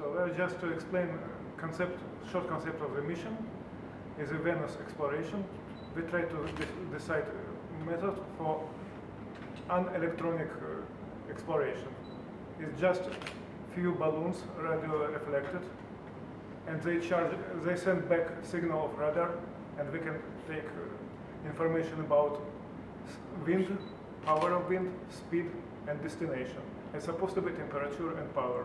So uh, just to explain uh, concept, short concept of the mission is a Venus exploration. We try to de decide method for unelectronic uh, exploration. It's just few balloons radio reflected and they charge, they send back signal of radar and we can take uh, information about wind, power of wind, speed and destination. It's supposed to be temperature and power.